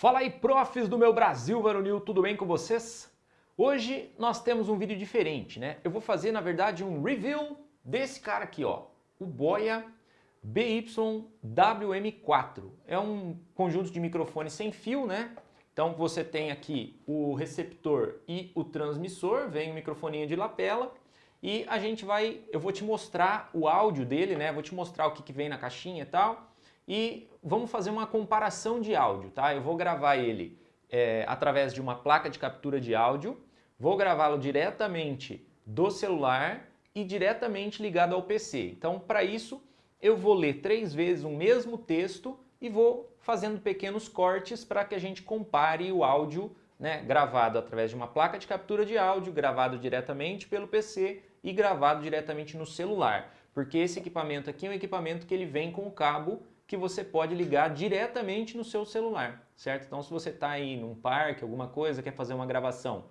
Fala aí, profs do meu Brasil varonil, tudo bem com vocês? Hoje nós temos um vídeo diferente, né? Eu vou fazer, na verdade, um review desse cara aqui, ó, o Boya BY-WM4. É um conjunto de microfones sem fio, né? Então você tem aqui o receptor e o transmissor, vem o microfoninho de lapela e a gente vai, eu vou te mostrar o áudio dele, né? Vou te mostrar o que, que vem na caixinha e tal e vamos fazer uma comparação de áudio, tá? Eu vou gravar ele é, através de uma placa de captura de áudio, vou gravá-lo diretamente do celular e diretamente ligado ao PC. Então, para isso, eu vou ler três vezes o mesmo texto e vou fazendo pequenos cortes para que a gente compare o áudio né, gravado através de uma placa de captura de áudio, gravado diretamente pelo PC e gravado diretamente no celular. Porque esse equipamento aqui é um equipamento que ele vem com o cabo que você pode ligar diretamente no seu celular, certo? Então se você está aí num parque, alguma coisa, quer fazer uma gravação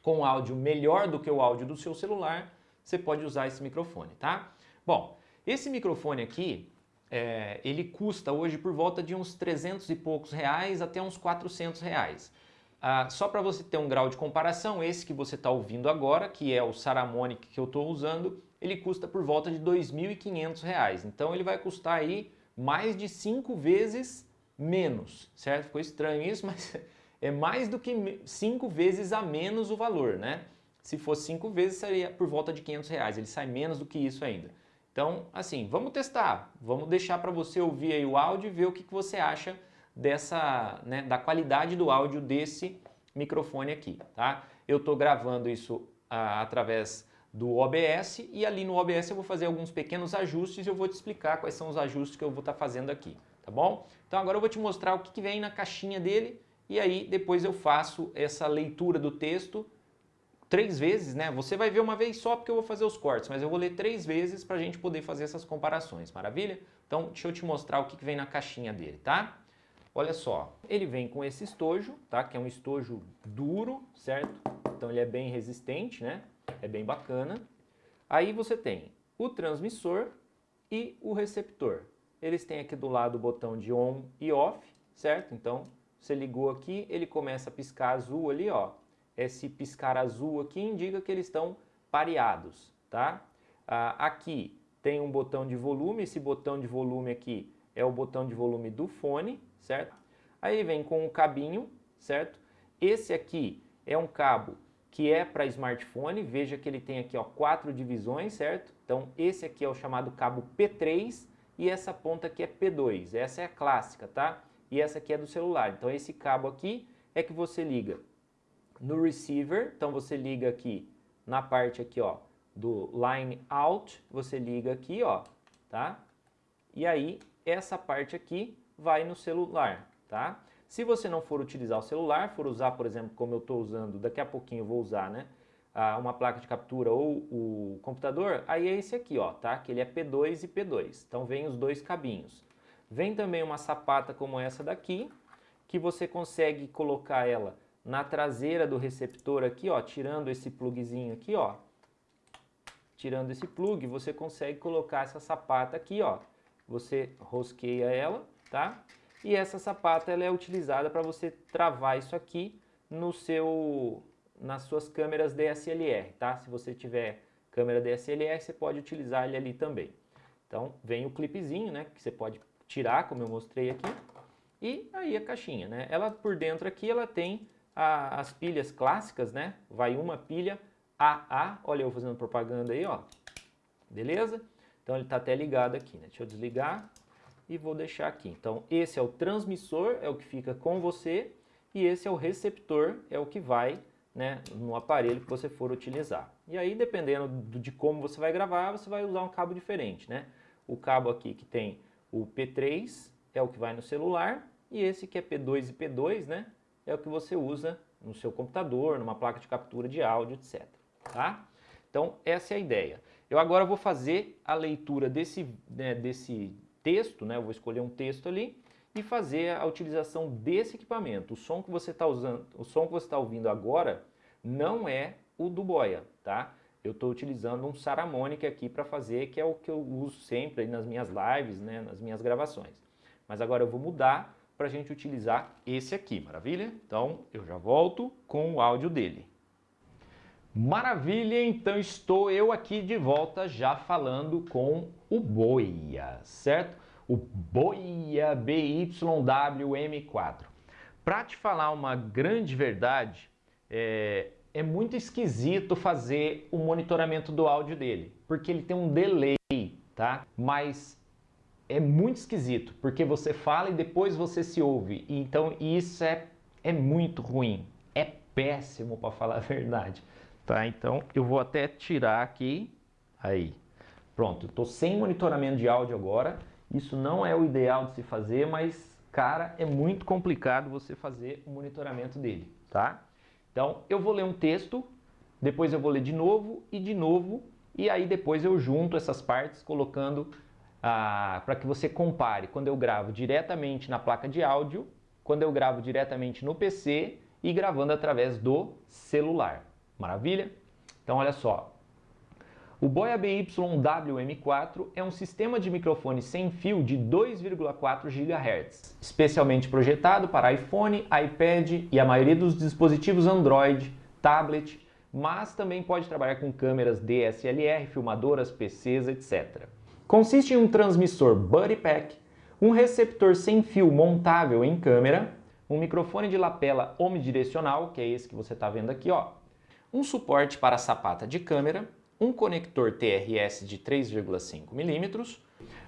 com áudio melhor do que o áudio do seu celular, você pode usar esse microfone, tá? Bom, esse microfone aqui, é, ele custa hoje por volta de uns 300 e poucos reais até uns 400 reais. Ah, só para você ter um grau de comparação, esse que você está ouvindo agora, que é o Saramonic que eu estou usando, ele custa por volta de R$ 2.500. Então ele vai custar aí mais de cinco vezes menos, certo? Ficou estranho isso, mas é mais do que cinco vezes a menos o valor, né? Se fosse cinco vezes, seria por volta de 500 reais. Ele sai menos do que isso ainda. Então, assim, vamos testar. Vamos deixar para você ouvir aí o áudio e ver o que, que você acha dessa, né, da qualidade do áudio desse microfone aqui, tá? Eu estou gravando isso ah, através do OBS e ali no OBS eu vou fazer alguns pequenos ajustes e eu vou te explicar quais são os ajustes que eu vou estar tá fazendo aqui, tá bom? Então agora eu vou te mostrar o que, que vem na caixinha dele e aí depois eu faço essa leitura do texto três vezes, né? Você vai ver uma vez só porque eu vou fazer os cortes, mas eu vou ler três vezes para a gente poder fazer essas comparações, maravilha? Então deixa eu te mostrar o que, que vem na caixinha dele, tá? Olha só, ele vem com esse estojo, tá? Que é um estojo duro, certo? Então ele é bem resistente, né? É bem bacana. Aí você tem o transmissor e o receptor. Eles têm aqui do lado o botão de on e off, certo? Então, você ligou aqui, ele começa a piscar azul ali, ó. Esse piscar azul aqui indica que eles estão pareados, tá? Ah, aqui tem um botão de volume, esse botão de volume aqui é o botão de volume do fone, certo? Aí vem com um cabinho, certo? Esse aqui é um cabo que é para smartphone. Veja que ele tem aqui ó, quatro divisões, certo? Então esse aqui é o chamado cabo P3 e essa ponta aqui é P2. Essa é a clássica, tá? E essa aqui é do celular. Então esse cabo aqui é que você liga no receiver. Então você liga aqui na parte aqui ó, do line out, você liga aqui ó, tá? E aí essa parte aqui vai no celular, tá? Se você não for utilizar o celular, for usar, por exemplo, como eu estou usando, daqui a pouquinho eu vou usar, né? uma placa de captura ou o computador, aí é esse aqui, ó, tá? Que ele é P2 e P2. Então vem os dois cabinhos. Vem também uma sapata como essa daqui, que você consegue colocar ela na traseira do receptor aqui, ó, tirando esse plugzinho aqui, ó. Tirando esse plug, você consegue colocar essa sapata aqui, ó. Você rosqueia ela, tá? E essa sapata ela é utilizada para você travar isso aqui no seu, nas suas câmeras DSLR, tá? Se você tiver câmera DSLR, você pode utilizar ele ali também. Então, vem o clipezinho, né? Que você pode tirar, como eu mostrei aqui. E aí a caixinha, né? Ela por dentro aqui, ela tem a, as pilhas clássicas, né? Vai uma pilha AA, olha eu fazendo propaganda aí, ó. Beleza? Então ele está até ligado aqui, né? Deixa eu desligar e vou deixar aqui. Então esse é o transmissor, é o que fica com você, e esse é o receptor, é o que vai né, no aparelho que você for utilizar. E aí dependendo de como você vai gravar, você vai usar um cabo diferente. Né? O cabo aqui que tem o P3 é o que vai no celular, e esse que é P2 e P2 né, é o que você usa no seu computador, numa placa de captura de áudio, etc. Tá? Então essa é a ideia. Eu agora vou fazer a leitura desse, né, desse texto, né? Eu vou escolher um texto ali e fazer a utilização desse equipamento. O som que você está usando, o som que você está ouvindo agora não é o do Boya, tá? Eu estou utilizando um Saramonic aqui para fazer, que é o que eu uso sempre nas minhas lives, né, nas minhas gravações. Mas agora eu vou mudar para a gente utilizar esse aqui, maravilha? Então eu já volto com o áudio dele. Maravilha, então estou eu aqui de volta já falando com o Boia, certo? O Boia BYWM4. Para te falar uma grande verdade, é, é muito esquisito fazer o monitoramento do áudio dele, porque ele tem um delay, tá? Mas é muito esquisito, porque você fala e depois você se ouve. Então isso é, é muito ruim, é péssimo para falar a verdade. Tá? Então eu vou até tirar aqui, aí. Pronto, estou sem monitoramento de áudio agora. Isso não é o ideal de se fazer, mas cara, é muito complicado você fazer o monitoramento dele, tá? Então eu vou ler um texto, depois eu vou ler de novo e de novo, e aí depois eu junto essas partes colocando ah, para que você compare quando eu gravo diretamente na placa de áudio, quando eu gravo diretamente no PC e gravando através do celular. Maravilha? Então olha só, o Boya BY-WM4 é um sistema de microfone sem fio de 2,4 GHz, especialmente projetado para iPhone, iPad e a maioria dos dispositivos Android, tablet, mas também pode trabalhar com câmeras DSLR, filmadoras, PCs, etc. Consiste em um transmissor Buddy Pack, um receptor sem fio montável em câmera, um microfone de lapela omnidirecional, que é esse que você está vendo aqui, ó, um suporte para sapata de câmera, um conector TRS de 3,5 mm,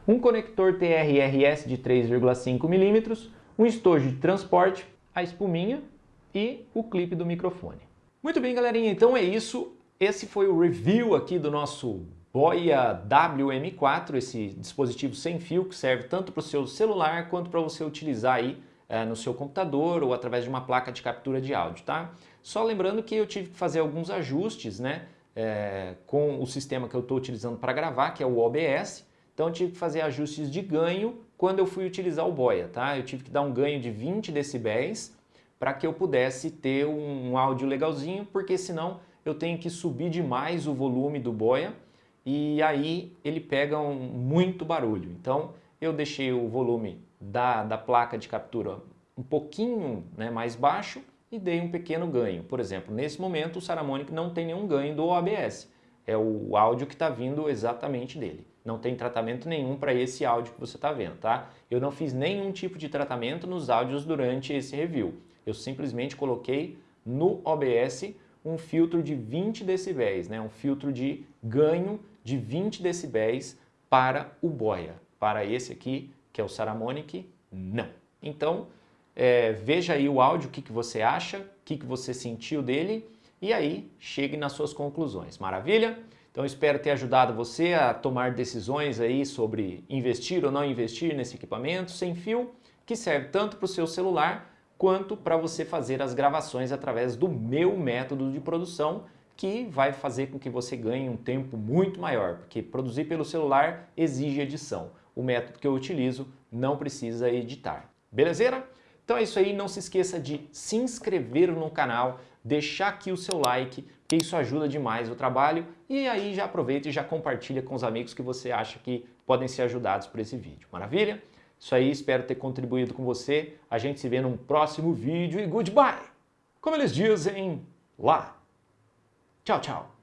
um conector TRRS de 3,5 mm, um estojo de transporte, a espuminha e o clipe do microfone. Muito bem, galerinha, então é isso. Esse foi o review aqui do nosso Boya WM4, esse dispositivo sem fio que serve tanto para o seu celular quanto para você utilizar aí é, no seu computador ou através de uma placa de captura de áudio, tá? Só lembrando que eu tive que fazer alguns ajustes, né? É, com o sistema que eu estou utilizando para gravar, que é o OBS. Então eu tive que fazer ajustes de ganho quando eu fui utilizar o Boia, tá? Eu tive que dar um ganho de 20 decibéis para que eu pudesse ter um áudio legalzinho, porque senão eu tenho que subir demais o volume do Boia e aí ele pega um, muito barulho. Então eu deixei o volume da, da placa de captura um pouquinho né, mais baixo e dei um pequeno ganho. Por exemplo, nesse momento o Saramonic não tem nenhum ganho do OBS. É o áudio que está vindo exatamente dele. Não tem tratamento nenhum para esse áudio que você está vendo, tá? Eu não fiz nenhum tipo de tratamento nos áudios durante esse review. Eu simplesmente coloquei no OBS um filtro de 20 decibéis, né? um filtro de ganho de 20 decibéis para o boia. Para esse aqui, que é o Saramonic, não. Então, é, veja aí o áudio, o que, que você acha, o que, que você sentiu dele e aí chegue nas suas conclusões. Maravilha? Então espero ter ajudado você a tomar decisões aí sobre investir ou não investir nesse equipamento sem fio, que serve tanto para o seu celular quanto para você fazer as gravações através do meu método de produção, que vai fazer com que você ganhe um tempo muito maior, porque produzir pelo celular exige edição. O método que eu utilizo não precisa editar. Belezeira? Então é isso aí, não se esqueça de se inscrever no canal, deixar aqui o seu like, que isso ajuda demais o trabalho e aí já aproveita e já compartilha com os amigos que você acha que podem ser ajudados por esse vídeo. Maravilha? Isso aí, espero ter contribuído com você. A gente se vê num próximo vídeo e goodbye! Como eles dizem lá. Tchau, tchau!